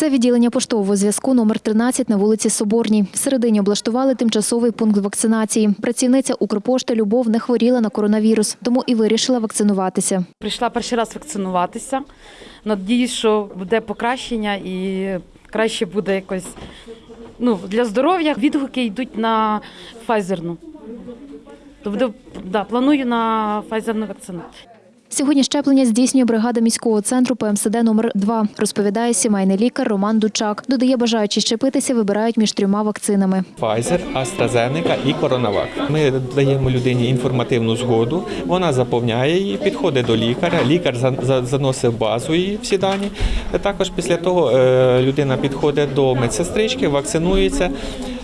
Це відділення поштового зв'язку номер 13 на вулиці Соборній. Всередині облаштували тимчасовий пункт вакцинації. Працівниця Укрпошти Любов не хворіла на коронавірус, тому і вирішила вакцинуватися. Прийшла перший раз вакцинуватися. Надіюсь, що буде покращення і краще буде якось ну, для здоров'я. Відгуки йдуть на Pfizer. То буде, да, планую на Pfizer вакцинацію. Сьогодні щеплення здійснює бригада міського центру ПМСД номер 2 розповідає сімейний лікар Роман Дучак. Додає, бажаючі щепитися вибирають між трьома вакцинами. Pfizer, AstraZeneca і CoronaVac. Ми даємо людині інформативну згоду, вона заповняє її, підходить до лікаря, лікар за- за- заносить базу її всі дані. Також після того е, людина підходить до медсестрички, вакцинується,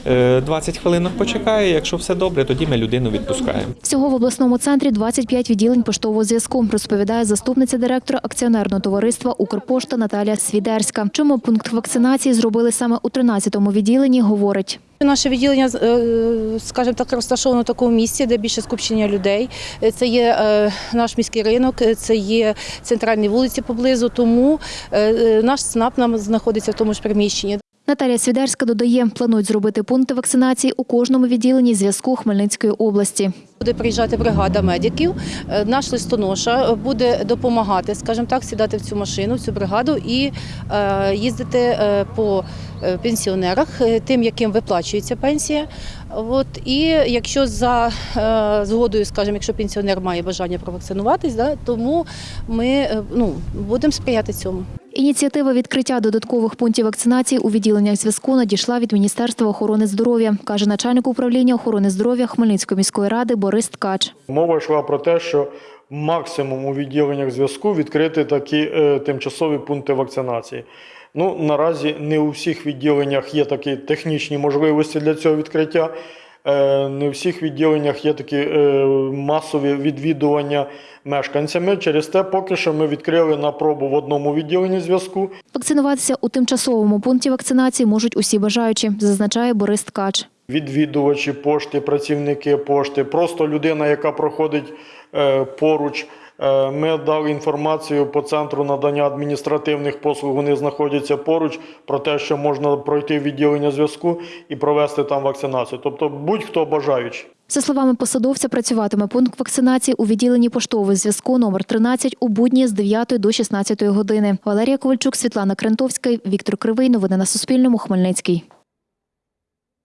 20 хвилин почекає. Якщо все добре, тоді ми людину відпускаємо. Всього в обласному центрі 25 відділень поштового зв'язку, розповідає заступниця директора акціонерного товариства Укрпошта Наталія Свідерська. Чому пункт вакцинації зробили саме у 13-му відділенні, говорить. Наше відділення, е, скажімо так, розташовано в такому місці, де більше скупчення людей. Е, Це є е, наш міський ринок, е, це є центральні вулиці поблизу. Тому е, е, наш СНАП нам знаходиться в тому ж приміщенні. Наталія Свідерська додає, планують зробити пункти вакцинації у кожному відділенні зв'язку Хмельницької області. Буде приїжджати бригада медиків. Е, Наш листоноша буде допомагати, скажімо так, сідати в цю машину, в цю бригаду і е, їздити е, по пенсіонерах, тим, яким виплачується пенсія. От і якщо за згодою, скажімо, якщо пенсіонер має бажання провакцинуватись, да, тому ми ну, будемо сприяти цьому. Ініціатива відкриття додаткових пунктів вакцинації у відділеннях зв'язку надійшла від Міністерства охорони здоров'я, каже начальник управління охорони здоров'я Хмельницької міської ради Борис Ткач. Мова йшла про те, що максимум у відділеннях зв'язку відкрити такі е, тимчасові пункти вакцинації. Ну, наразі не у всіх відділеннях є такі технічні можливості для цього відкриття. Е, не у всіх відділеннях є такі е, масові відвідування мешканцями. Через те, поки що ми відкрили на пробу в одному відділенні зв'язку. Вакцинуватися у тимчасовому пункті вакцинації можуть усі бажаючі, зазначає Борис Ткач. відвідувачі пошти, працівники пошти, просто людина, яка проходить е, поруч. Е, Ми дали інформацію по центру надання адміністративних послуг. Вони знаходяться поруч про те, що можна пройти відділення зв'язку і провести там вакцинацію. Тобто будь-хто бажаючий. За словами посадовця, працюватиме пункт вакцинації у відділенні поштового зв'язку номер 13 у будні з 9 до 16 години. Валерія Ковальчук, Світлана Крентовська, Віктор Кривий. Новини на Суспільному. Хмельницький.